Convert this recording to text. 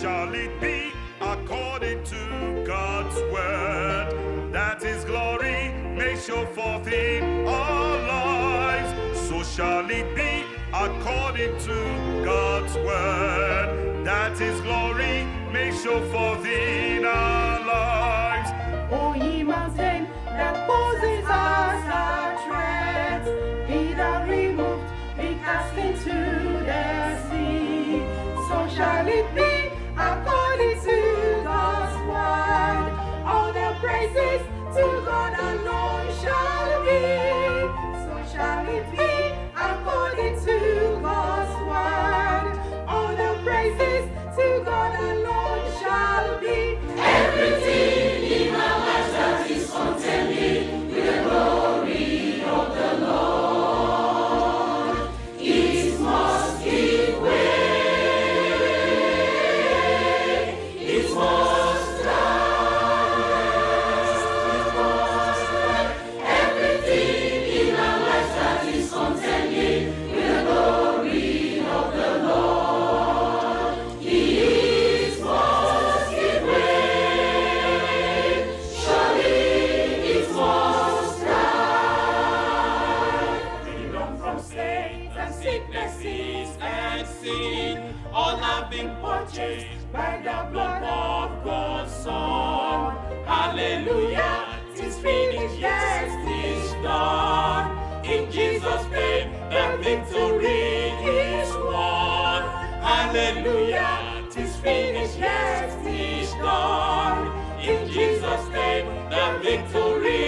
shall it be according to God's word, that his glory may show forth in our lives. So shall it be according to God's word, that his glory may show forth in our lives. O ye mountain that poses us our treads, be that removed, be cast into that is content. victory is won. Hallelujah, tis finished, yes, tis done. In Jesus' name, the victory